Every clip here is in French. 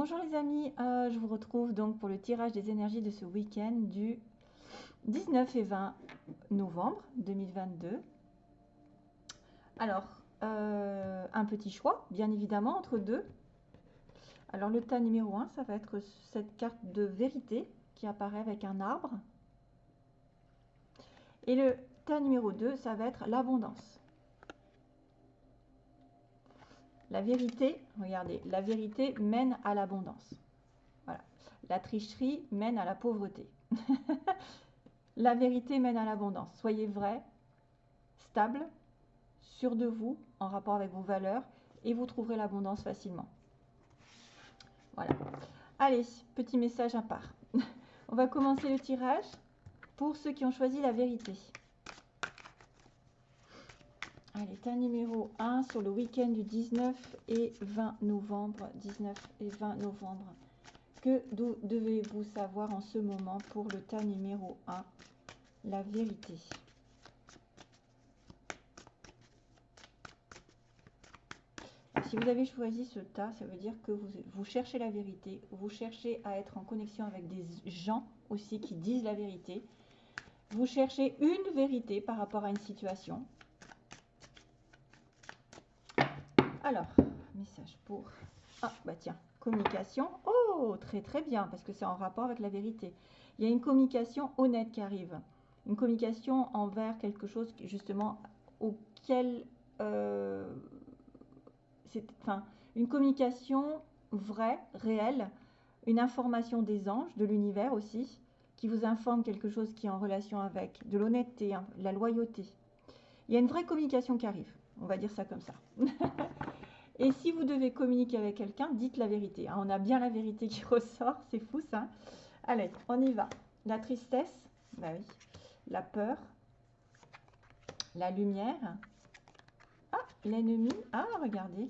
Bonjour les amis, euh, je vous retrouve donc pour le tirage des énergies de ce week-end du 19 et 20 novembre 2022. Alors, euh, un petit choix, bien évidemment, entre deux. Alors le tas numéro 1, ça va être cette carte de vérité qui apparaît avec un arbre. Et le tas numéro 2, ça va être l'abondance. La vérité, regardez, la vérité mène à l'abondance. Voilà. La tricherie mène à la pauvreté. la vérité mène à l'abondance. Soyez vrai, stable, sûr de vous, en rapport avec vos valeurs, et vous trouverez l'abondance facilement. Voilà. Allez, petit message à part. On va commencer le tirage pour ceux qui ont choisi la vérité. Allez, tas numéro 1 sur le week-end du 19 et 20 novembre. 19 et 20 novembre. Que devez-vous savoir en ce moment pour le tas numéro 1 La vérité. Si vous avez choisi ce tas, ça veut dire que vous, vous, cherchez la vérité, vous cherchez à être en connexion avec des gens aussi qui disent la vérité. Vous cherchez une vérité par rapport à une situation. Alors, message pour... Ah, bah tiens, communication. Oh, très très bien, parce que c'est en rapport avec la vérité. Il y a une communication honnête qui arrive. Une communication envers quelque chose, justement, auquel... Euh, c'est, enfin, une communication vraie, réelle, une information des anges, de l'univers aussi, qui vous informe quelque chose qui est en relation avec de l'honnêteté, hein, la loyauté. Il y a une vraie communication qui arrive. On va dire ça comme ça. Et si vous devez communiquer avec quelqu'un, dites la vérité. Hein. On a bien la vérité qui ressort, c'est fou ça. Allez, on y va. La tristesse, bah oui. La peur, la lumière. Ah, l'ennemi. Ah, regardez.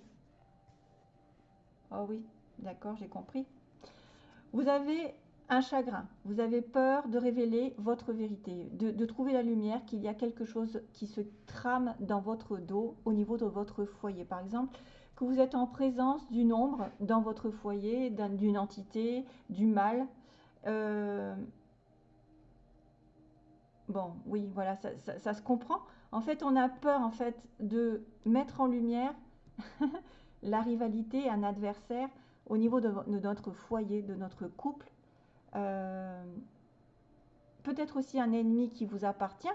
Oh oui, d'accord, j'ai compris. Vous avez un chagrin, vous avez peur de révéler votre vérité, de, trouver la lumière, qu'il y a quelque chose qui se trame dans votre dos au niveau de votre foyer. Par exemple, que vous êtes en présence d'une ombre dans votre foyer, d'une entité, du mal. Euh, bon, oui, voilà, ça, se comprend. En fait, on a peur en fait de mettre en lumière la rivalité, un adversaire au niveau de notre foyer, de notre couple euh, peut-être aussi un ennemi qui vous appartient.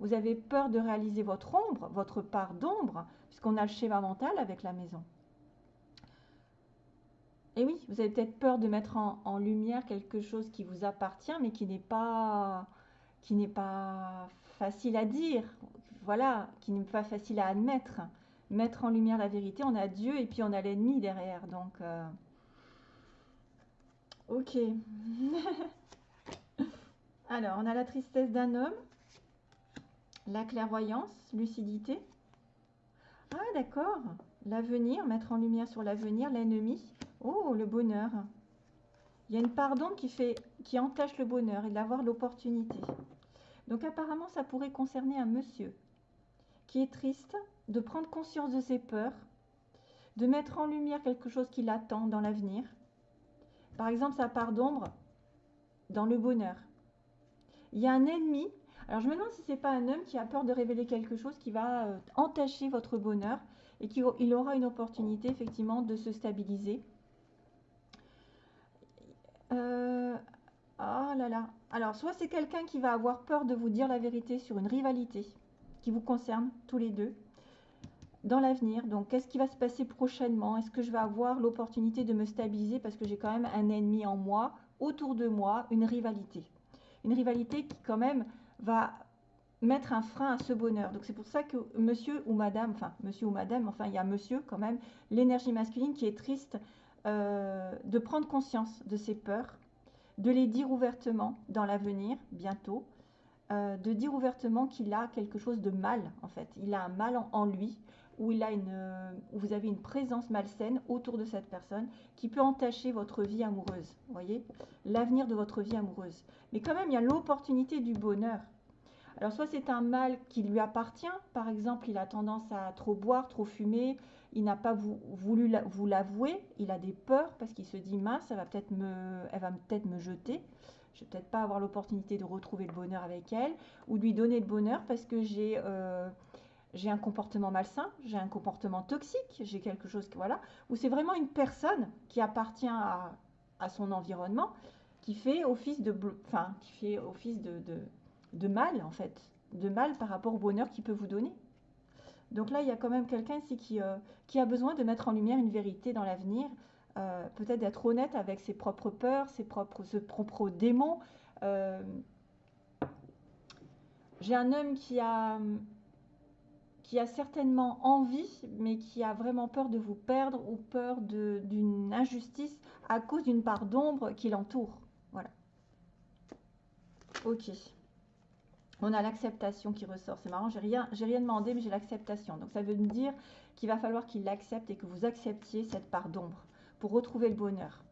Vous avez peur de réaliser votre ombre, votre part d'ombre, puisqu'on a le schéma mental avec la maison. Et oui, vous avez peut-être peur de mettre en, lumière quelque chose qui vous appartient, mais qui n'est pas, qui n'est pas facile à dire. Voilà, qui n'est pas facile à admettre. Mettre en lumière la vérité, on a Dieu et puis on a l'ennemi derrière. Donc, euh, Ok. Alors, on a la tristesse d'un homme, la clairvoyance, lucidité. Ah, d'accord. L'avenir, mettre en lumière sur l'avenir, l'ennemi. Oh, le bonheur. Il y a une pardon qui fait, qui entache le bonheur et d'avoir l'opportunité. Donc apparemment, ça pourrait concerner un monsieur qui est triste, de prendre conscience de ses peurs, de mettre en lumière quelque chose qui l'attend dans l'avenir, par exemple, sa part d'ombre dans le bonheur. Il y a un ennemi. Alors je me demande si ce n'est pas un homme qui a peur de révéler quelque chose qui va euh, entacher votre bonheur et qu'il aura une opportunité effectivement de se stabiliser. Oh là là. Alors soit c'est quelqu'un qui va avoir peur de vous dire la vérité sur une rivalité qui vous concerne tous les deux dans l'avenir. Donc, qu'est-ce qui va se passer prochainement? Est-ce que je vais avoir l'opportunité de me stabiliser parce que j'ai quand même un ennemi en moi, autour de moi, une rivalité? Une rivalité qui quand même va mettre un frein à ce bonheur. Donc, c'est pour ça que monsieur ou madame, enfin, monsieur ou madame, enfin, il y a monsieur quand même, l'énergie masculine qui est triste euh, de prendre conscience de ses peurs, de les dire ouvertement dans l'avenir, bientôt, euh, de dire ouvertement qu'il a quelque chose de mal, en fait. Il a un mal en lui, où, il a une, euh, vous avez une présence malsaine autour de cette personne qui peut entacher votre vie amoureuse. Voyez L'avenir de votre vie amoureuse. Mais quand même, il y a l'opportunité du bonheur. Alors, soit c'est un mal qui lui appartient. Par exemple, il a tendance à trop boire, trop fumer, il n'a pas voulu vous l'avouer, il a des peurs parce qu'il se dit mince, va peut-être me, elle va peut-être me jeter. Je vais peut-être pas avoir l'opportunité de retrouver le bonheur avec elle ou de lui donner le bonheur parce que j'ai euh, j'ai un comportement malsain, j'ai un comportement toxique, j'ai quelque chose que voilà, où c'est vraiment une personne qui appartient à, son environnement, qui fait office de, enfin, qui fait office de, de, mal en fait, de mal par rapport au bonheur qu'il peut vous donner. Donc là, il y a quand même quelqu'un ici qui, euh, qui, a besoin de mettre en lumière une vérité dans l'avenir, euh, peut-être d'être honnête avec ses propres peurs, ses propres, démons. Euh, j'ai un homme qui a, qui a certainement envie, mais qui a vraiment peur de vous perdre ou peur d'une injustice à cause d'une part d'ombre qui l'entoure. Voilà. Ok. On a l'acceptation qui ressort. C'est marrant, j'ai rien, rien demandé, mais j'ai l'acceptation. Donc ça veut dire qu'il va falloir qu'il l'accepte et que vous acceptiez cette part d'ombre pour retrouver le bonheur.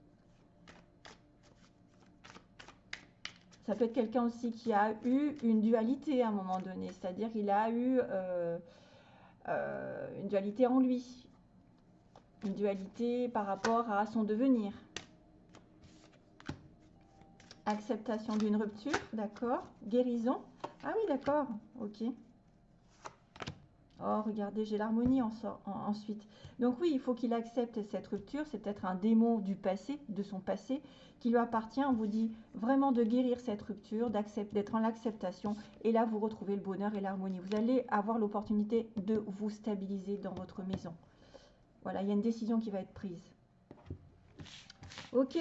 Ça peut être quelqu'un aussi qui a eu une dualité à un moment donné, c'est-à-dire qu'il a eu euh, euh, une dualité en lui, une dualité par rapport à son devenir. Acceptation d'une rupture, d'accord. Guérison. Ah oui, d'accord, ok. Oh, regardez, j'ai l'harmonie en, ensuite. Donc oui, il faut qu'il accepte cette rupture. C'est peut-être un démon du passé, de son passé, qui lui appartient. On vous dit vraiment de guérir cette rupture, d'être en l'acceptation. Et là, vous retrouvez le bonheur et l'harmonie. Vous allez avoir l'opportunité de vous stabiliser dans votre maison. Voilà, il y a une décision qui va être prise. Ok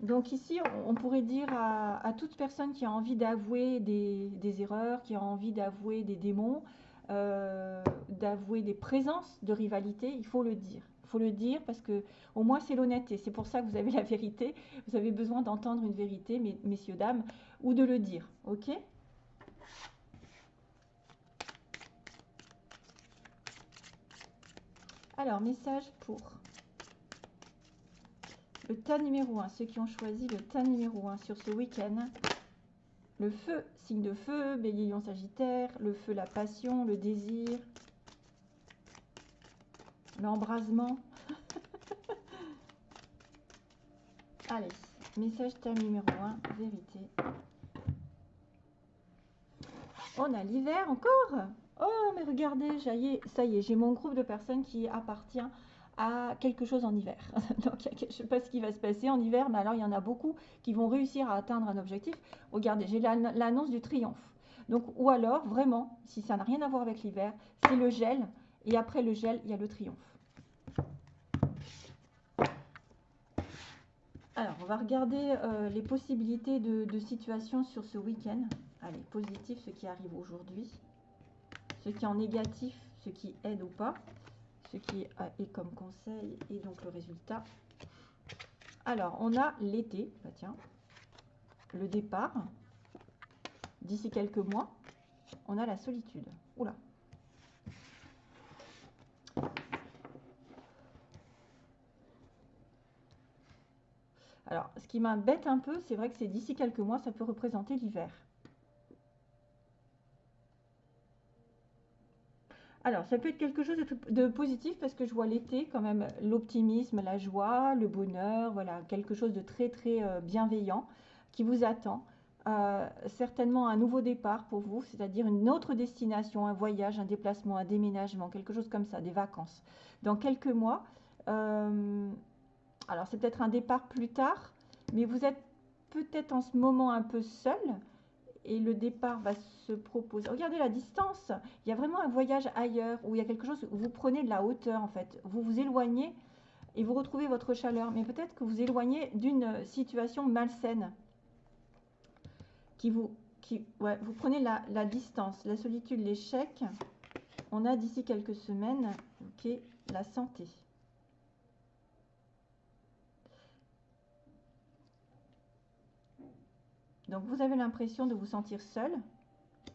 donc ici, on pourrait dire à, toute personne qui a envie d'avouer des, erreurs, qui a envie d'avouer des démons, euh, d'avouer des présences de rivalité, il faut le dire. Il faut le dire parce que au moins c'est l'honnêteté. C'est pour ça que vous avez la vérité. Vous avez besoin d'entendre une vérité, messieurs, dames, ou de le dire. Ok? Alors, message pour le tas numéro 1, ceux qui ont choisi le tas numéro 1 sur ce week-end. Le feu, signe de feu, bélier, sagittaire. Le feu, la passion, le désir. L'embrasement. Allez, message tas numéro 1, vérité. On a l'hiver encore Oh, mais regardez, ça y est, j'ai mon groupe de personnes qui appartient à quelque chose en hiver. Je ne sais pas ce qui va se passer en hiver, mais alors il y en a beaucoup qui vont réussir à atteindre un objectif. Regardez, j'ai l'annonce du triomphe. Donc, ou alors, vraiment, si ça n'a rien à voir avec l'hiver, c'est le gel. Et après le gel, il y a le triomphe. Alors, on va regarder euh, les possibilités de, de situation sur ce week-end. Allez, positif, ce qui arrive aujourd'hui. Ce qui est en négatif, ce qui aide ou pas qui est comme conseil et donc le résultat. Alors, on a l'été, bah tiens, le départ, d'ici quelques mois, on a la solitude. Oula. Alors, ce qui m'embête un peu, c'est vrai que c'est d'ici quelques mois, ça peut représenter l'hiver. Alors, ça peut être quelque chose de, positif parce que je vois l'été quand même l'optimisme, la joie, le bonheur, voilà, quelque chose de très très euh, bienveillant qui vous attend. Euh, certainement un nouveau départ pour vous, c'est-à-dire une autre destination, un voyage, un déplacement, un déménagement, quelque chose comme ça, des vacances. Dans quelques mois, euh, alors c'est peut-être un départ plus tard, mais vous êtes peut-être en ce moment un peu seul, et le départ va se proposer. Regardez la distance. Il y a vraiment un voyage ailleurs où il y a quelque chose où vous prenez de la hauteur en fait. Vous vous éloignez et vous retrouvez votre chaleur. Mais peut-être que vous éloignez d'une situation malsaine qui vous, qui, vous prenez la, la distance, la solitude, l'échec. On a d'ici quelques semaines, ok, la santé. Donc vous avez l'impression de vous sentir seul.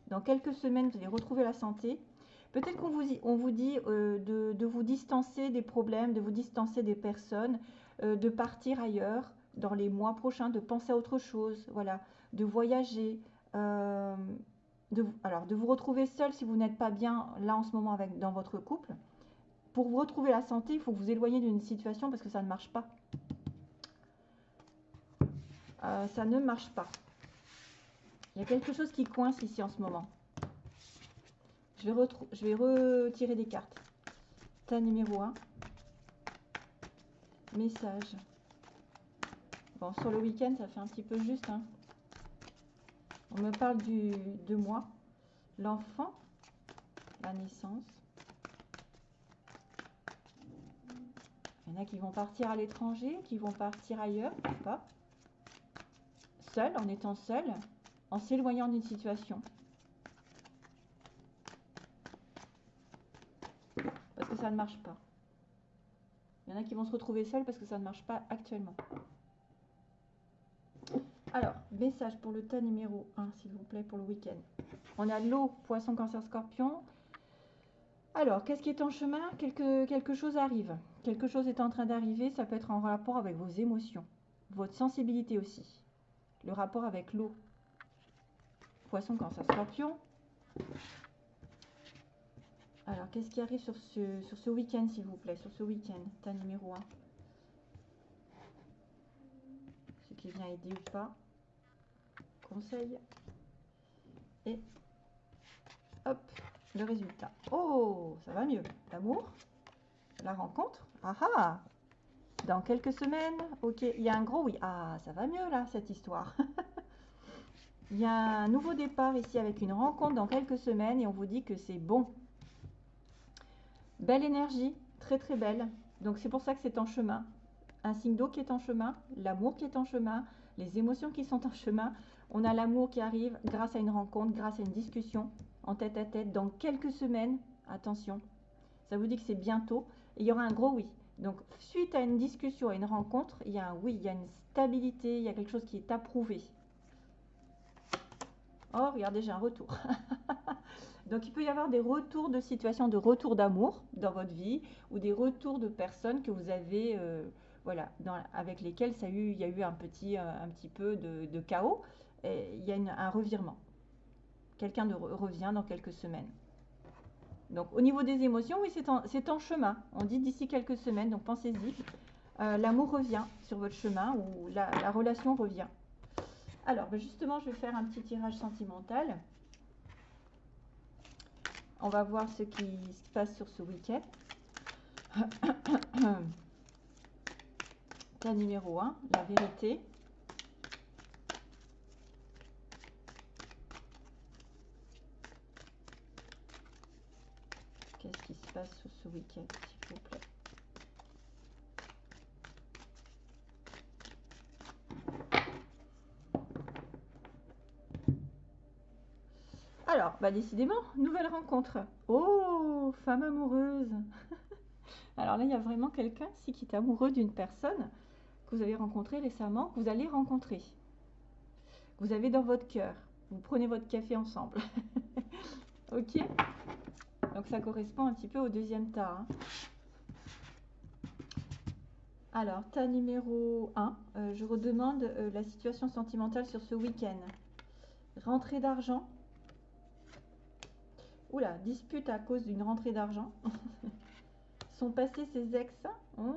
Dans quelques semaines, vous allez retrouver la santé. Peut-être qu'on vous, on vous dit euh, de, vous distancer des problèmes, de vous distancer des personnes, euh, de partir ailleurs dans les mois prochains, de penser à autre chose, voilà, de voyager, euh, de, alors de vous retrouver seul si vous n'êtes pas bien là en ce moment avec, dans votre couple. pour vous retrouver la santé, il faut vous éloigner d'une situation parce que ça ne marche pas. Ça ne marche pas. Il y a quelque chose qui coince ici en ce moment. Je vais, je vais retirer des cartes. Tas numéro 1. Message. Bon, sur le week-end, ça fait un petit peu juste. Hein. On me parle du, de moi. L'enfant. La naissance. Il y en a qui vont partir à l'étranger, qui vont partir ailleurs, pas Seul, en étant seul, en s'éloignant d'une situation. Parce que ça ne marche pas. Il y en a qui vont se retrouver seuls parce que ça ne marche pas actuellement. Alors, message pour le tas numéro 1, s'il vous plaît, pour le week-end. On a l'eau, poisson, cancer, scorpion. Alors, qu'est-ce qui est en chemin? Quelque, quelque chose arrive. Quelque chose est en train d'arriver. Ça peut être en rapport avec vos émotions, votre sensibilité aussi. Le rapport avec l'eau. Poisson, cancer, scorpion. Alors, qu'est-ce qui arrive sur ce, sur ce week-end, s'il vous plaît Sur ce week-end, tas numéro 1. Ce qui vient aider ou pas. Conseil. Et hop, le résultat. Oh, ça va mieux. L'amour, la rencontre. Ah ah Dans quelques semaines, ok. Il y a un gros oui. Ah, ça va mieux là, cette histoire. Il y a un nouveau départ ici avec une rencontre dans quelques semaines et on vous dit que c'est bon. Belle énergie, très très belle. Donc c'est pour ça que c'est en chemin. Un signe d'eau qui est en chemin, l'amour qui est en chemin, les émotions qui sont en chemin. On a l'amour qui arrive grâce à une rencontre, grâce à une discussion en tête à tête dans quelques semaines. Attention, ça vous dit que c'est bientôt. Et il y aura un gros oui. Donc suite à une discussion, à une rencontre, il y a un oui, il y a une stabilité, il y a quelque chose qui est approuvé. Oh, regardez, j'ai un retour. Donc il peut y avoir des retours de situations, de retours d'amour dans votre vie ou des retours de personnes que vous avez, euh, voilà, avec lesquelles ça il y a eu un petit, euh, un petit peu de, chaos. Et il y a un revirement. Quelqu'un revient dans quelques semaines. Donc au niveau des émotions, oui, c'est en, chemin. On dit d'ici quelques semaines, donc pensez-y. Euh, l'amour revient sur votre chemin ou la relation revient. Alors, ben, justement, je vais faire un petit tirage sentimental. On va voir ce qui se passe sur ce week-end. La numéro 1, la vérité. Qu'est-ce qui se passe sur ce week-end, s'il vous plaît Alors, décidément, nouvelle rencontre. Oh, femme amoureuse. Alors là, il y a vraiment quelqu'un ici qui est amoureux d'une personne que vous avez rencontrée récemment, que vous allez rencontrer. Vous avez dans votre cœur. Vous prenez votre café ensemble. ok Donc ça correspond un petit peu au deuxième tas. Hein. Alors, tas numéro 1, euh, je redemande euh, la situation sentimentale sur ce week-end. Rentrée d'argent, Oula, dispute à cause d'une rentrée d'argent. Sont passés ses ex, oh.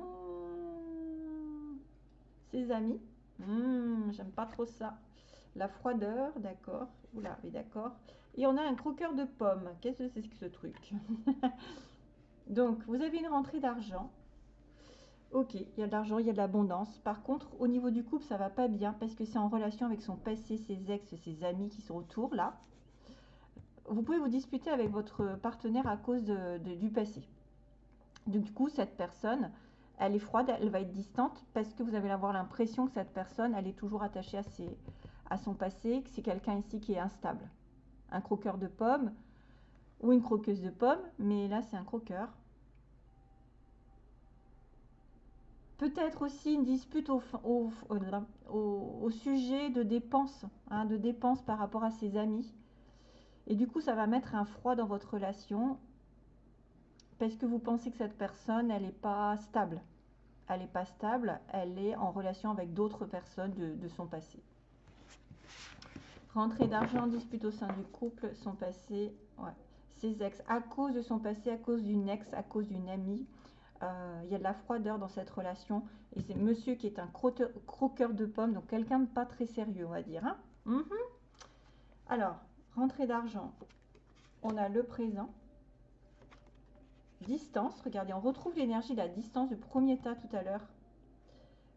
ses amis. Hmm, j'aime pas trop ça. La froideur, d'accord. Oula, oui, d'accord. Et on a un croqueur de pommes. Qu'est-ce que c'est que ce truc Donc, vous avez une rentrée d'argent. Ok, il y a de l'argent, il y a de l'abondance. Par contre, au niveau du couple, ça va pas bien parce que c'est en relation avec son passé, ses ex, ses amis qui sont autour là vous pouvez vous disputer avec votre partenaire à cause du passé. Du coup, cette personne, elle est froide, elle va être distante parce que vous allez avoir l'impression que cette personne, elle est toujours attachée à, son passé, que c'est quelqu'un ici qui est instable. Un croqueur de pommes ou une croqueuse de pommes, mais là, c'est un croqueur. Peut-être aussi une dispute au, au, sujet de dépenses, hein, de dépenses par rapport à ses amis et du coup, ça va mettre un froid dans votre relation parce que vous pensez que cette personne, elle n'est pas stable. Elle n'est pas stable, elle est en relation avec d'autres personnes de, son passé. Rentrée d'argent, dispute au sein du couple, son passé. Ouais. ses ex, à cause de son passé, à cause d'une ex, à cause d'une amie. Euh, il y a de la froideur dans cette relation. Et c'est monsieur qui est un croqueur de pommes, donc quelqu'un de pas très sérieux, on va dire. Hein. Mhm. Alors, rentrée d'argent, on a le présent. Distance, regardez, on retrouve l'énergie la distance du premier tas tout à l'heure.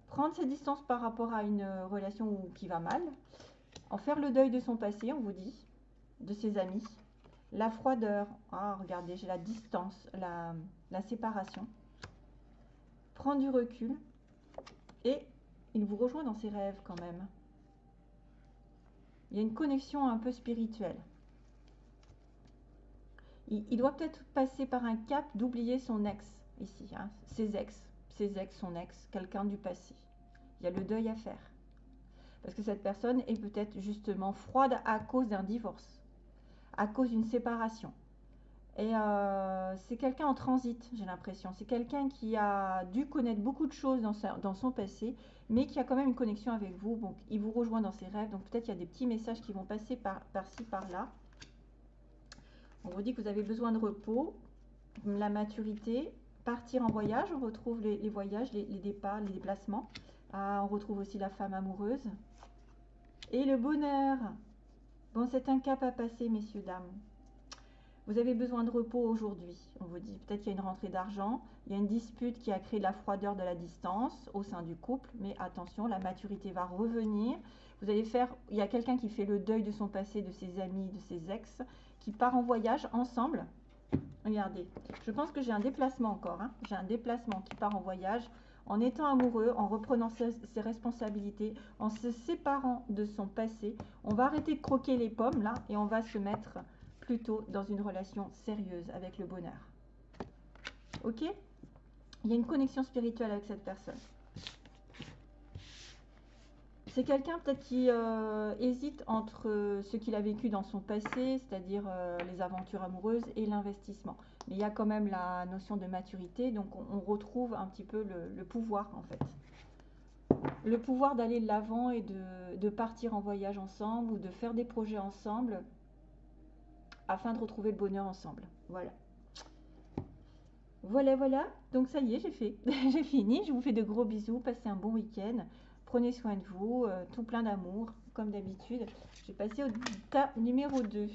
Prendre sa distance par rapport à une relation qui va mal. En faire le deuil de son passé, on vous dit, de ses amis. La froideur, ah, regardez, j'ai la distance, la, la séparation. Prendre du recul. Et il vous rejoint dans ses rêves quand même. Il y a une connexion un peu spirituelle. Il, doit peut-être passer par un cap d'oublier son ex ici, hein, ses ex, ses ex, son ex, quelqu'un du passé. Il y a le deuil à faire. Parce que cette personne est peut-être justement froide à cause d'un divorce, à cause d'une séparation. Et euh, c'est quelqu'un en transit, j'ai l'impression. C'est quelqu'un qui a dû connaître beaucoup de choses dans, dans, son passé, mais qui a quand même une connexion avec vous. Donc, il vous rejoint dans ses rêves. Donc, peut-être il y a des petits messages qui vont passer par-ci, par là. On vous dit que vous avez besoin de repos, la maturité, partir en voyage. On retrouve les, voyages, les, départs, les déplacements. Ah, on retrouve aussi la femme amoureuse. Et le bonheur. Bon, c'est un cap à passer, messieurs, dames. Vous avez besoin de repos aujourd'hui, on vous dit. Peut-être qu'il y a une rentrée d'argent, il y a une dispute qui a créé la froideur de la distance au sein du couple, mais attention, la maturité va revenir. Vous allez faire, il y a quelqu'un qui fait le deuil de son passé, de ses amis, de ses ex, qui part en voyage ensemble. Regardez, je pense que j'ai un déplacement encore. Hein. J'ai un déplacement qui part en voyage en étant amoureux, en reprenant ses, responsabilités, en se séparant de son passé. On va arrêter de croquer les pommes là et on va se mettre plutôt dans une relation sérieuse avec le bonheur. Ok? Il y a une connexion spirituelle avec cette personne. C'est quelqu'un peut-être qui euh, hésite entre ce qu'il a vécu dans son passé, c'est-à-dire euh, les aventures amoureuses, et l'investissement. Mais il y a quand même la notion de maturité, donc on, retrouve un petit peu le, pouvoir en fait. Le pouvoir d'aller de l'avant et de partir en voyage ensemble ou de faire des projets ensemble afin de retrouver le bonheur ensemble. Voilà. Voilà, voilà. Donc ça y est, j'ai fait. j'ai fini. Je vous fais de gros bisous. Passez un bon week-end. Prenez soin de vous. Euh, tout plein d'amour, comme d'habitude. Je vais passer au tas numéro 2.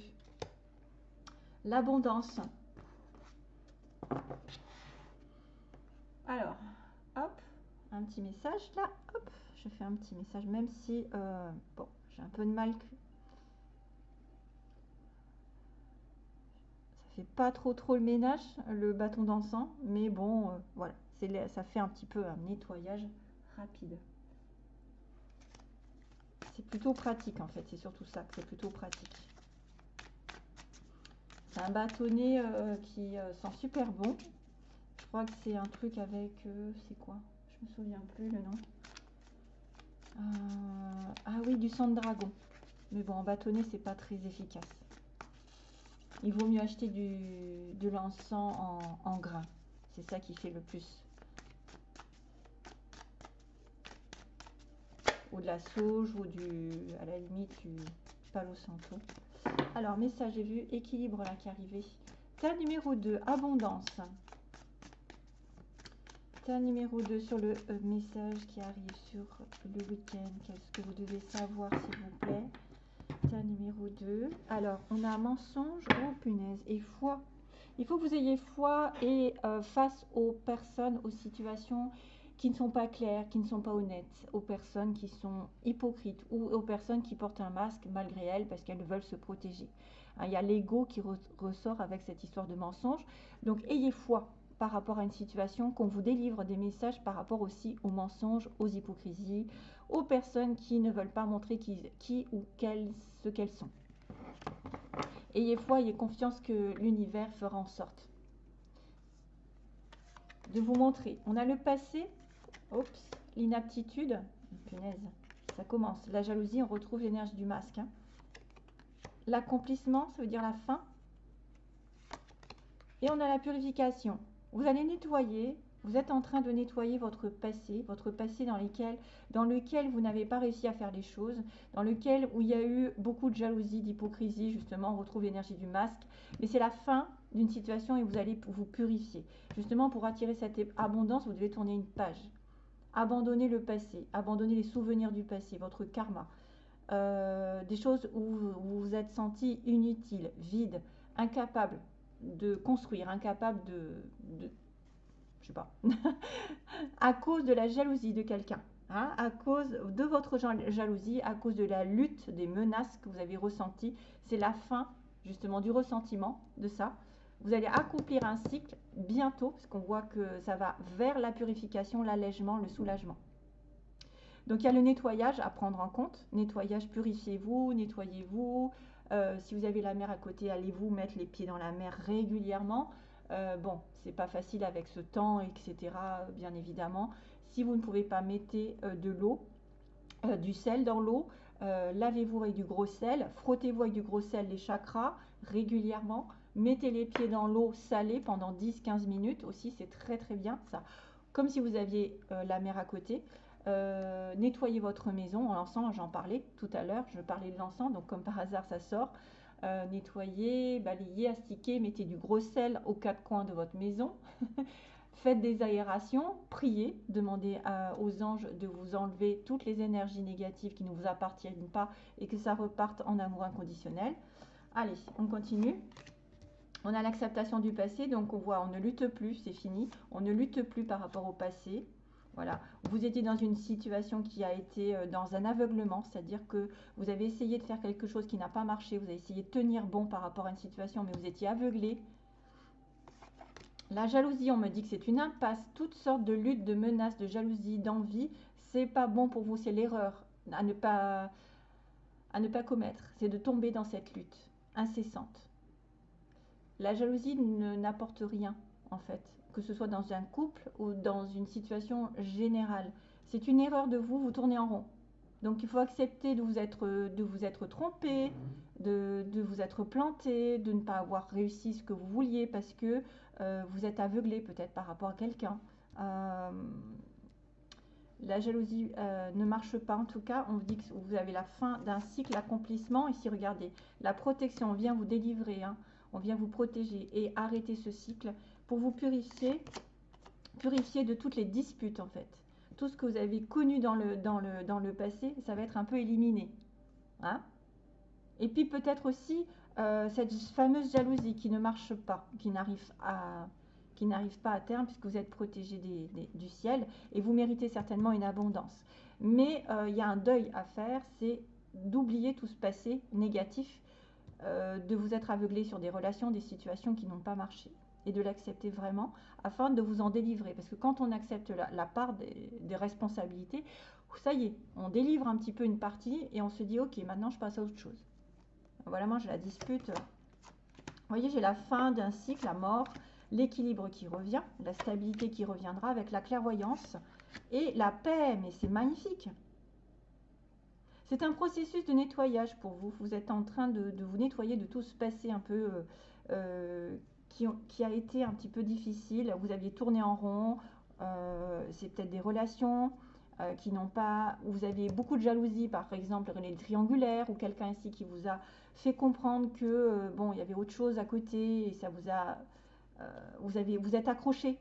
L'abondance. Alors, hop, un petit message là. Hop, je fais un petit message, même si, euh, bon, j'ai un peu de mal pas trop trop le ménage, le bâton d'encens, mais bon, euh, voilà, ça fait un petit peu un nettoyage rapide. C'est plutôt pratique en fait, c'est surtout ça c'est plutôt pratique. C'est un bâtonnet euh, qui euh, sent super bon. Je crois que c'est un truc avec, c'est quoi? Je me souviens plus le nom. ah oui, du sang de dragon. Mais bon, en bâtonnet, c'est pas très efficace il vaut mieux acheter du, de l'encens en, en grains. C'est ça qui fait le plus. Ou de la sauge ou du, à la limite du palo santo. Alors, message, j'ai vu équilibre là qui arrivé. Terre numéro 2, abondance. Terre numéro 2 sur le euh, message qui arrive sur le week-end. Qu'est-ce que vous devez savoir, s'il vous plaît? Numéro 2. Alors, on a mensonge. Oh, punaise. Et foi. Il faut que vous ayez foi et euh, face aux personnes, aux situations qui ne sont pas claires, qui ne sont pas honnêtes, aux personnes qui sont hypocrites ou aux personnes qui portent un masque malgré elles parce qu'elles veulent se protéger. Hein, il y a l'ego qui ressort avec cette histoire de mensonge. Donc, ayez foi par rapport à une situation, qu'on vous délivre des messages par rapport aussi aux mensonges, aux hypocrisies, aux personnes qui ne veulent pas montrer qui, ou quelles, ce qu'elles sont. Ayez foi, ayez confiance que l'univers fera en sorte de vous montrer. On a le passé, l'inaptitude, punaise, ça commence. La jalousie, on retrouve l'énergie du masque. Hein. L'accomplissement, ça veut dire la fin. Et on a la purification. Vous allez nettoyer Vous êtes en train de nettoyer votre passé, votre passé dans, lequel, dans lequel vous n'avez pas réussi à faire les choses, dans lequel où il y a eu beaucoup de jalousie, d'hypocrisie, justement, on retrouve l'énergie du masque. Mais c'est la fin d'une situation et vous allez vous purifier. Justement, pour attirer cette abondance, vous devez tourner une page. Abandonner le passé, abandonner les souvenirs du passé, votre karma. Euh, des choses où vous vous êtes senti inutile, vide, incapable de construire, incapable de je sais pas, à cause de la jalousie de quelqu'un, hein, à cause de votre jalousie, à cause de la lutte, des menaces que vous avez ressenties. C'est la fin justement du ressentiment de ça. Vous allez accomplir un cycle bientôt, parce qu'on voit que ça va vers la purification, l'allègement, le soulagement. Donc il y a le nettoyage à prendre en compte. Nettoyage, purifiez-vous, nettoyez-vous. Euh, si vous avez la mer à côté, allez-vous mettre les pieds dans la mer régulièrement. Euh, bon, c'est pas facile avec ce temps, etc. Bien évidemment. Si vous ne pouvez pas, mettez euh, de l'eau, euh, du sel dans l'eau. Lavez-vous avec du gros sel. Frottez-vous avec du gros sel les chakras régulièrement. Mettez les pieds dans l'eau salée pendant 10-15 minutes aussi. C'est très très bien ça. Comme si vous aviez la mer à côté. nettoyez votre maison. L'encens, j'en parlais tout à l'heure. Je parlais de l'encens, donc comme par hasard, ça sort. Euh, nettoyer, balayer, astiquer, mettez du gros sel aux quatre coins de votre maison. Faites des aérations, priez, demandez aux anges de vous enlever toutes les énergies négatives qui ne vous appartiennent pas et que ça reparte en amour inconditionnel. Allez, on continue. On a l'acceptation du passé, donc on voit, on ne lutte plus, c'est fini. On ne lutte plus par rapport au passé. Voilà, vous étiez dans une situation qui a été euh, dans un aveuglement, c'est-à-dire que vous avez essayé de faire quelque chose qui n'a pas marché, vous avez essayé de tenir bon par rapport à une situation, mais vous étiez aveuglé. La jalousie, on me dit que c'est une impasse, toutes sortes de luttes, de menaces, de jalousie, d'envie, c'est pas bon pour vous, c'est l'erreur à ne pas à ne pas commettre, c'est de tomber dans cette lutte incessante. La jalousie n'apporte rien en fait que ce soit dans un couple ou dans une situation générale. C'est une erreur de vous, vous tournez en rond. Donc il faut accepter de vous être, de vous être trompé, de, vous être planté, de ne pas avoir réussi ce que vous vouliez parce que euh, vous êtes aveuglé peut-être par rapport à quelqu'un. Euh, la jalousie euh, ne marche pas en tout cas. On vous dit que vous avez la fin d'un cycle, l'accomplissement. Ici, regardez, la protection, on vient vous délivrer, hein. on vient vous protéger et arrêter ce cycle pour vous purifier, purifier de toutes les disputes en fait. Tout ce que vous avez connu dans le, dans le, dans le passé, ça va être un peu éliminé. Hein Et puis peut-être aussi euh, cette fameuse jalousie qui ne marche pas, qui n'arrive à qui n'arrive pas à terme puisque vous êtes protégé du ciel et vous méritez certainement une abondance. Mais euh, il y a un deuil à faire, c'est d'oublier tout ce passé négatif, euh, de vous être aveuglé sur des relations, des situations qui n'ont pas marché et de l'accepter vraiment afin de vous en délivrer. Parce que quand on accepte la, part des, responsabilités, ça y est, on délivre un petit peu une partie et on se dit ok, maintenant je passe à autre chose. Voilà, moi j'ai la dispute. Vous voyez, j'ai la fin d'un cycle, la mort, l'équilibre qui revient, la stabilité qui reviendra avec la clairvoyance et la paix. Mais c'est magnifique. C'est un processus de nettoyage pour vous. Vous êtes en train de, vous nettoyer de tout ce passé un peu euh, euh, qui, a été un petit peu difficile. Vous aviez tourné en rond, euh, c'est peut-être des relations euh, qui n'ont pas. Vous aviez beaucoup de jalousie, par exemple, les triangulaires, ou quelqu'un ici qui vous a fait comprendre que euh, bon, il y avait autre chose à côté et ça vous a. vous, avez, vous êtes accroché.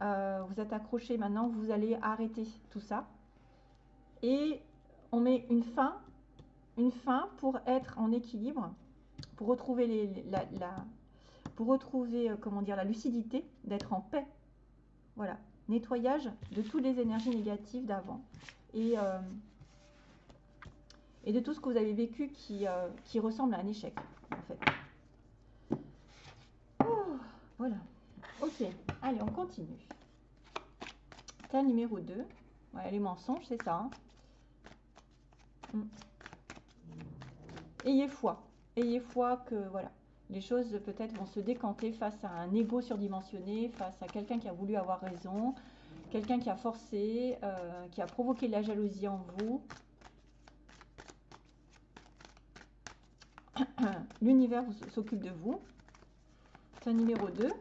vous êtes accroché maintenant, vous allez arrêter tout ça. Et on met une fin, une fin pour être en équilibre, pour retrouver la, pour retrouver euh, comment dire, la lucidité, d'être en paix. Voilà, nettoyage de toutes les énergies négatives d'avant. Et, euh, et de tout ce que vous avez vécu qui, euh, qui ressemble à un échec, en fait. Oh, voilà. Ok, allez, on continue. Cas numéro 2. Voilà, les mensonges, c'est ça. Hein. Hmm. Ayez foi. Ayez foi que, voilà, les choses peut-être vont se décanter face à un ego surdimensionné, face à quelqu'un qui a voulu avoir raison, quelqu'un qui a forcé, euh, qui a provoqué la jalousie en vous. L'univers s'occupe de vous. C'est numéro 2.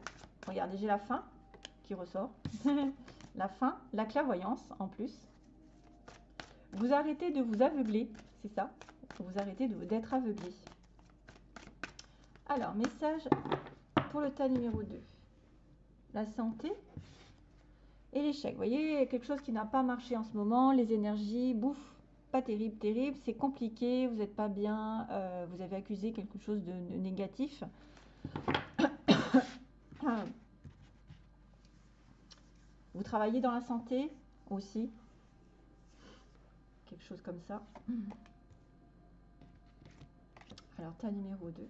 Regardez, j'ai la fin. qui ressort. la fin, la clairvoyance en plus. Vous arrêtez de vous aveugler, c'est ça? Vous arrêtez d'être aveuglé. Alors, message pour le tas numéro 2. La santé et l'échec. Vous voyez, quelque chose qui n'a pas marché en ce moment, les énergies, bouffe, pas terrible, terrible, c'est compliqué, vous n'êtes pas bien, euh, vous avez accusé quelque chose de, négatif. vous travaillez dans la santé aussi, quelque chose comme ça. Alors, tas numéro 2.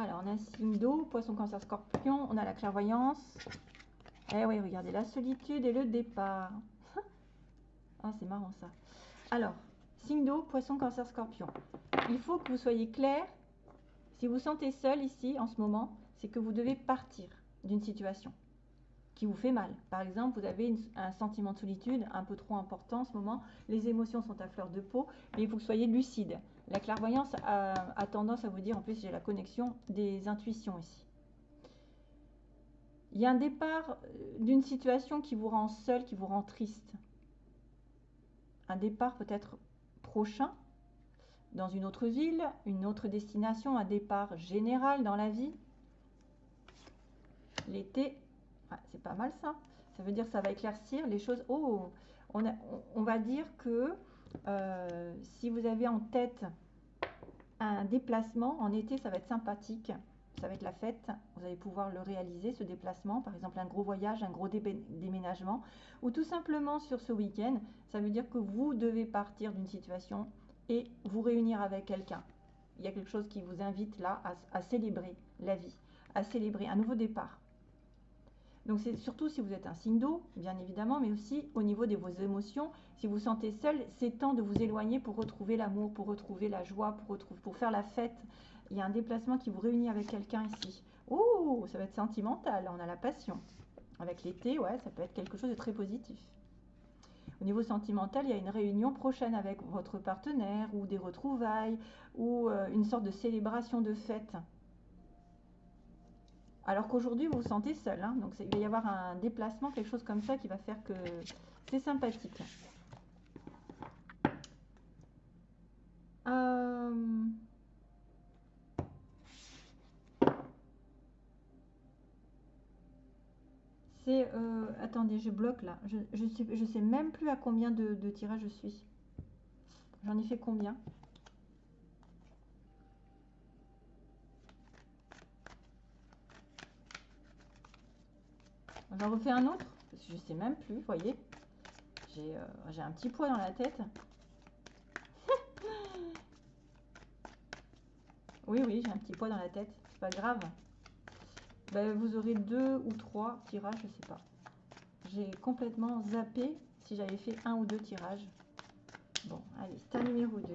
Alors, on a signe d'eau, poisson, cancer, scorpion. On a la clairvoyance. Eh oui, regardez, la solitude et le départ. ah, c'est marrant ça. Alors, signe d'eau, poisson, cancer, scorpion. Il faut que vous soyez clair. Si vous sentez seul ici, en ce moment, c'est que vous devez partir d'une situation qui vous fait mal. Par exemple, vous avez un sentiment de solitude un peu trop important en ce moment. Les émotions sont à fleur de peau, mais il faut que vous soyez lucide. La clairvoyance a, tendance à vous dire, en plus j'ai la connexion des intuitions ici. Il y a un départ euh, d'une situation qui vous rend seul, qui vous rend triste. Un départ peut-être prochain, dans une autre ville, une autre destination, un départ général dans la vie. L'été, c'est pas mal ça. Ça veut dire que ça va éclaircir les choses. Oh, on, on va dire que euh, si vous avez en tête un déplacement, en été, ça va être sympathique. Ça va être la fête. Vous allez pouvoir le réaliser, ce déplacement. Par exemple, un gros voyage, un gros déménagement. Ou tout simplement sur ce week-end, ça veut dire que vous devez partir d'une situation et vous réunir avec quelqu'un. Il y a quelque chose qui vous invite là à célébrer la vie, à célébrer un nouveau départ. Donc c'est surtout si vous êtes un signe d'eau, bien évidemment, mais aussi au niveau de vos émotions. Si vous sentez seul, c'est temps de vous éloigner pour retrouver l'amour, pour retrouver la joie, pour, pour faire la fête. Il y a un déplacement qui vous réunit avec quelqu'un ici. Oh, ça va être sentimental, on a la passion. Avec l'été, ouais, ça peut être quelque chose de très positif. Au niveau sentimental, il y a une réunion prochaine avec votre partenaire ou des retrouvailles ou euh, une sorte de célébration de fête alors qu'aujourd'hui, vous vous sentez seul. Hein. donc, il va y avoir un déplacement, quelque chose comme ça qui va faire que c'est sympathique. Euh, c'est... Euh, attendez, je bloque là. Je ne sais, même plus à combien de, de tirages je suis. J'en ai fait combien? J'en refais un autre, parce que je sais même plus, vous voyez. Euh, j'ai un petit poids dans la tête. oui, oui, j'ai un petit poids dans la tête. C'est pas grave. Ben, vous aurez deux ou trois tirages, je sais pas. J'ai complètement zappé si j'avais fait un ou deux tirages. Bon, allez, c'est un numéro 2.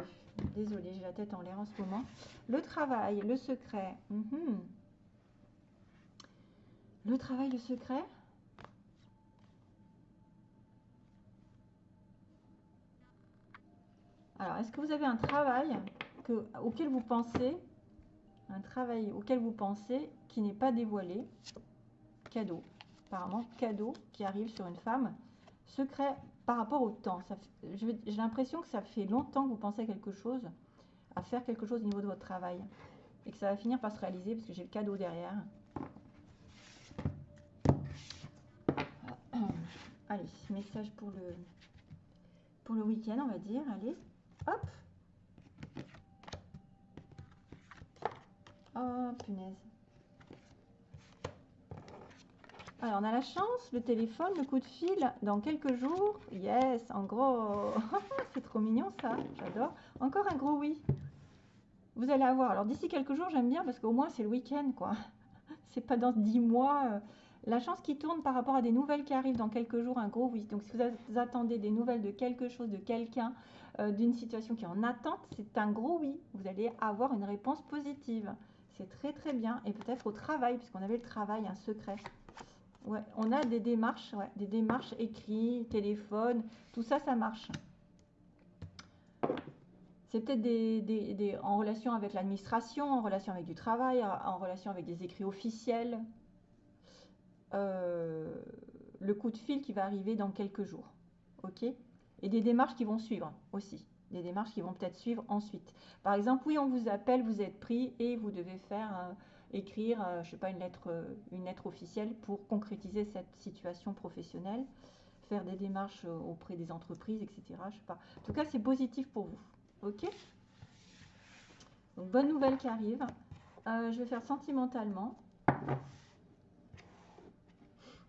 Désolée, j'ai la tête en l'air en ce moment. Le travail, le secret. Mhm. Le travail, le secret? Alors, est-ce que vous avez un travail que, auquel vous pensez, un travail auquel vous pensez qui n'est pas dévoilé? Cadeau. Apparemment, cadeau qui arrive sur une femme. Secret par rapport au temps. J'ai l'impression que ça fait longtemps que vous pensez à quelque chose, à faire quelque chose au niveau de votre travail. Et que ça va finir par se réaliser parce que j'ai le cadeau derrière. Allez, message pour le, pour le week-end, on va dire. Allez. Hop. Oh, punaise. Alors, on a la chance, le téléphone, le coup de fil, dans quelques jours. Yes, en gros. C'est trop mignon, ça. J'adore. Encore un gros oui. Vous allez avoir. Alors, d'ici quelques jours, j'aime bien parce qu'au moins, c'est le week-end, quoi. C'est pas dans dix mois. La chance qui tourne par rapport à des nouvelles qui arrivent dans quelques jours, un gros oui. Donc, si vous attendez des nouvelles de quelque chose, de quelqu'un, euh, d'une situation qui est en attente, c'est un gros oui. Vous allez avoir une réponse positive. C'est très très bien. Et peut-être au travail, puisqu'on avait le travail, un secret. On a des démarches, des démarches écrites, téléphone, tout ça, ça marche. C'est peut-être en relation avec l'administration, en relation avec du travail, en relation avec des écrits officiels. Euh, le coup de fil qui va arriver dans quelques jours. OK? Et des démarches qui vont suivre aussi. Des démarches qui vont peut-être suivre ensuite. Par exemple, oui, on vous appelle, vous êtes pris et vous devez faire écrire, je euh, je sais pas, une lettre, euh, une lettre officielle pour concrétiser cette situation professionnelle, faire des démarches euh, auprès des entreprises, etc. Je sais pas. En tout cas, c'est positif pour vous. Ok? Bonne nouvelle qui arrive. je vais faire sentimentalement.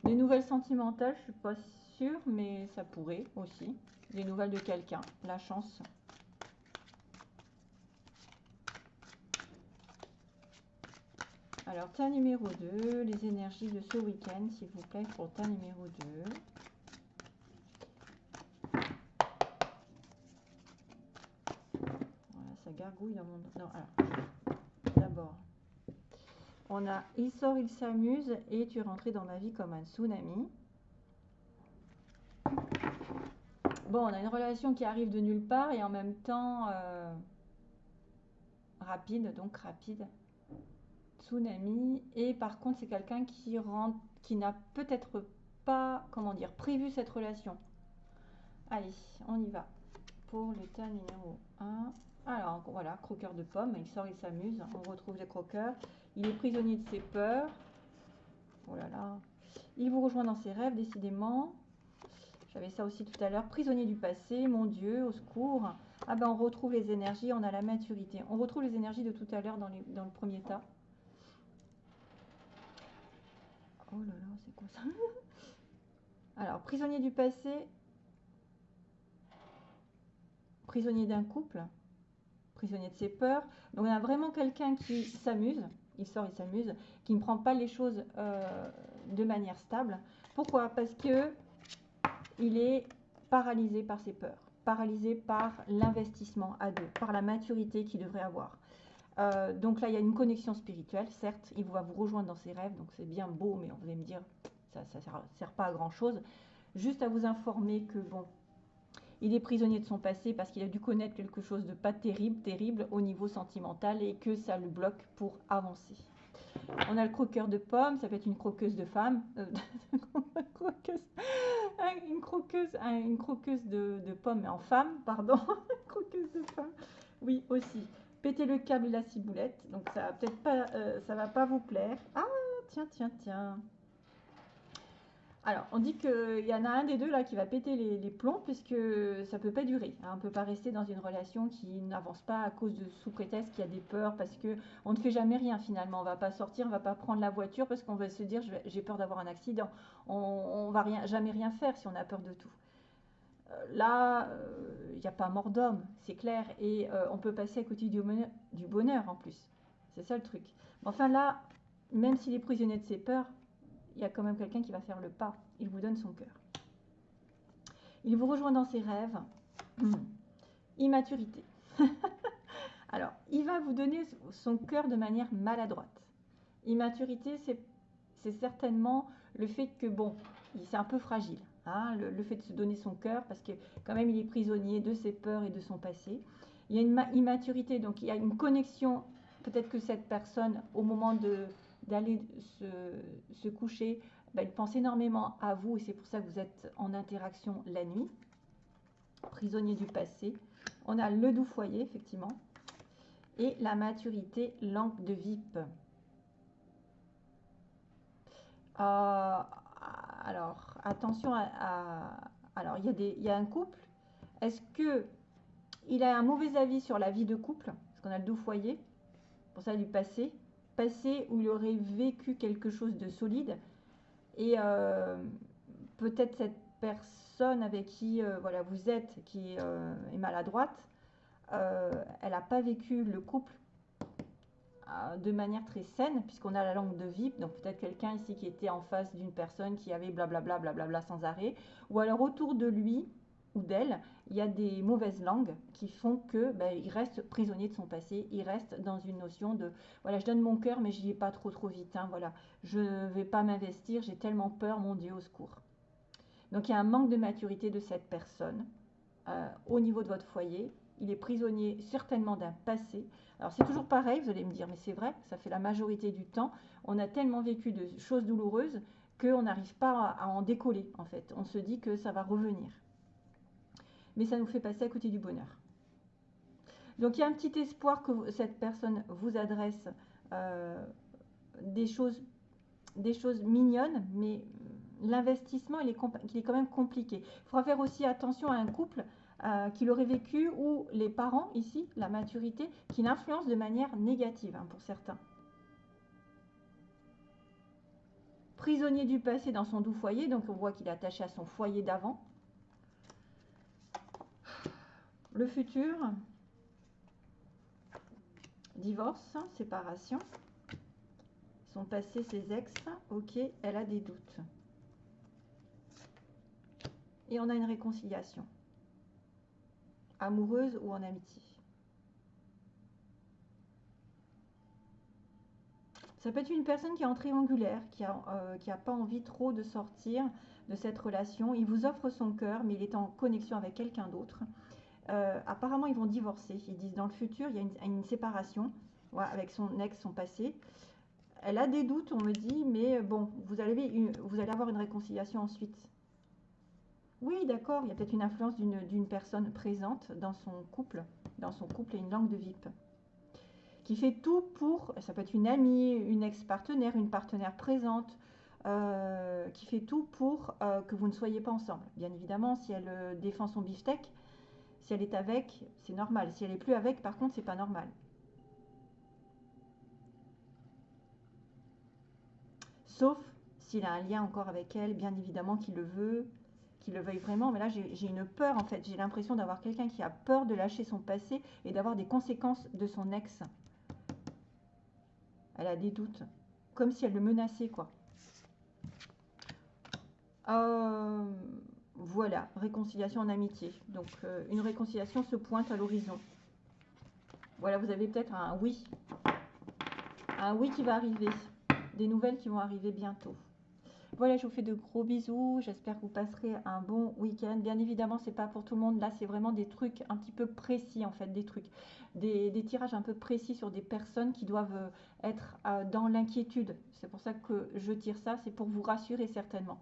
Des nouvelles sentimentales, je suis pas sûre, mais ça pourrait aussi. Des nouvelles de quelqu'un, la chance. Alors, tas numéro 2, les énergies de ce week-end, s'il vous plaît, pour tas numéro 2. Voilà, ça gargouille dans mon... Non, alors, d'abord, on a « Il sort, il s'amuse et tu es rentré dans ma vie comme un tsunami ». Bon, on a une relation qui arrive de nulle part et en même temps euh, rapide, donc rapide tsunami. Et par contre, c'est quelqu'un qui rentre, qui n'a peut-être pas, comment dire, prévu cette relation. Allez, on y va. Pour le numéro 1. Alors, voilà, croqueur de pommes. Il sort, il s'amuse. On retrouve les croqueurs. Il est prisonnier de ses peurs. Oh. Il vous rejoint dans ses rêves, décidément. J'avais ça aussi tout à l'heure. Prisonnier du passé, mon Dieu, au secours. Ah ben, on retrouve les énergies, on a la maturité. On retrouve les énergies de tout à l'heure dans, le premier tas. Oh là là, c'est quoi ça? Alors, prisonnier du passé, prisonnier d'un couple, prisonnier de ses peurs. Donc, on a vraiment quelqu'un qui s'amuse, il sort, il s'amuse, qui ne prend pas les choses euh, de manière stable. Pourquoi? Parce que il est paralysé par ses peurs, paralysé par l'investissement à deux, par la maturité qu'il devrait avoir. Euh, donc là, il y a une connexion spirituelle, certes, il va vous rejoindre dans ses rêves, donc c'est bien beau, mais vous allez me dire, ça ne sert, pas à grand-chose. Juste à vous informer que, bon, il est prisonnier de son passé parce qu'il a dû connaître quelque chose de pas terrible, terrible au niveau sentimental et que ça le bloque pour avancer. On a le croqueur de pommes, ça peut être une croqueuse de femme, euh, une croqueuse, une croqueuse de, pommes en femme, pardon, croqueuse de femme, oui aussi péter le câble et la ciboulette. Donc ça peut-être pas, euh, ça va pas vous plaire. Ah, tiens, tiens, tiens. Alors, on dit qu'il y en a un des deux là qui va péter les, plombs puisque ça peut pas durer. Hein. On ne peut pas rester dans une relation qui n'avance pas à cause de sous prétexte qu'il y a des peurs parce que on ne fait jamais rien finalement. On va pas sortir, on va pas prendre la voiture parce qu'on va se dire j'ai peur d'avoir un accident. On, on va rien, jamais rien faire si on a peur de tout. Euh, là, il euh, n'y a pas mort d'homme, c'est clair, et euh, on peut passer à côté du bonheur, du bonheur en plus. C'est ça le truc. enfin là, même s'il est prisonnier de ses peurs, il y a quand même quelqu'un qui va faire le pas. Il vous donne son cœur. Il vous rejoint dans ses rêves. Immaturité. Alors, il va vous donner son cœur de manière maladroite. Immaturité, c'est certainement le fait que, bon, c'est un peu fragile. Hein, le, fait de se donner son cœur, parce que quand même il est prisonnier de ses peurs et de son passé. Il y a une immaturité, donc il y a une connexion. Peut-être que cette personne, au moment d'aller se, coucher, bah, il pense énormément à vous et c'est pour ça que vous êtes en interaction la nuit. Prisonnier du passé. On a le doux foyer, effectivement. Et la maturité, lampe de VIP. Euh, alors, attention à, alors il y, a un couple. Est-ce que il a un mauvais avis sur la vie de couple? Parce qu'on a le doux foyer, pour ça du passé, passé où il aurait vécu quelque chose de solide. Et euh, peut-être cette personne avec qui euh, voilà vous êtes qui euh, est maladroite, elle n'a pas vécu le couple de manière très saine, puisqu'on a la langue de VIP, donc peut-être quelqu'un ici qui était en face d'une personne qui avait blablabla, blablabla sans arrêt, ou alors autour de lui ou d'elle, il y a des mauvaises langues qui font que ben, il reste prisonnier de son passé, il reste dans une notion de voilà, je donne mon cœur, mais je n'y vais pas trop trop vite, hein, voilà, je ne vais pas m'investir, j'ai tellement peur, mon Dieu, au secours. Donc il y a un manque de maturité de cette personne euh, au niveau de votre foyer, il est prisonnier certainement d'un passé. Alors c'est toujours pareil, vous allez me dire, mais c'est vrai, ça fait la majorité du temps. On a tellement vécu de choses douloureuses qu'on n'arrive pas à en décoller en fait. On se dit que ça va revenir. Mais ça nous fait passer à côté du bonheur. Donc il y a un petit espoir que cette personne vous adresse euh, des, choses, mignonnes, mais l'investissement il est, quand même compliqué. Il faudra faire aussi attention à un couple euh, qui l'aurait vécu ou les parents ici, la maturité, qui l'influencent de manière négative hein, pour certains. Prisonnier du passé dans son doux foyer, donc on voit qu'il est attaché à son foyer d'avant. Le futur, divorce, séparation. Son passé, ses ex, ok, elle a des doutes. Et on a une réconciliation amoureuse ou en amitié. Ça peut être une personne qui est en triangulaire, qui n'a euh, pas envie trop de sortir de cette relation. Il vous offre son cœur, mais il est en connexion avec quelqu'un d'autre. Euh, apparemment, ils vont divorcer. Ils disent dans le futur, il y a une, séparation avec son ex, son passé. Elle a des doutes, on me dit, mais bon, vous allez, vous allez avoir une réconciliation ensuite. Oui, d'accord, il y a peut-être une influence d'une personne présente dans son couple, dans son couple et une langue de VIP, qui fait tout pour, ça peut être une amie, une ex-partenaire, une partenaire présente, euh, qui fait tout pour euh, que vous ne soyez pas ensemble. Bien évidemment, si elle euh, défend son beefsteak, si elle est avec, c'est normal. Si elle est plus avec, par contre, c'est pas normal. Sauf s'il a un lien encore avec elle, bien évidemment qu'il le veut, qu'il le veuille vraiment, mais là j'ai une peur en fait. J'ai l'impression d'avoir quelqu'un qui a peur de lâcher son passé et d'avoir des conséquences de son ex. Elle a des doutes, comme si elle le menaçait quoi. Euh, voilà, réconciliation en amitié. Donc euh, une réconciliation se pointe à l'horizon. Voilà, vous avez peut-être un oui. Un oui qui va arriver. Des nouvelles qui vont arriver bientôt. Voilà, je vous fais de gros bisous. J'espère que vous passerez un bon week-end. Bien évidemment, c'est pas pour tout le monde. Là, c'est vraiment des trucs un petit peu précis, en fait, des trucs, des, tirages un peu précis sur des personnes qui doivent euh, être euh, dans l'inquiétude. C'est pour ça que je tire ça. C'est pour vous rassurer certainement.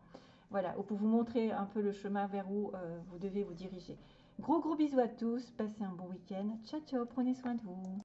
Voilà, ou pour vous montrer un peu le chemin vers où euh, vous devez vous diriger. Gros gros bisous à tous. Passez un bon week-end. Ciao ciao. Prenez soin de vous.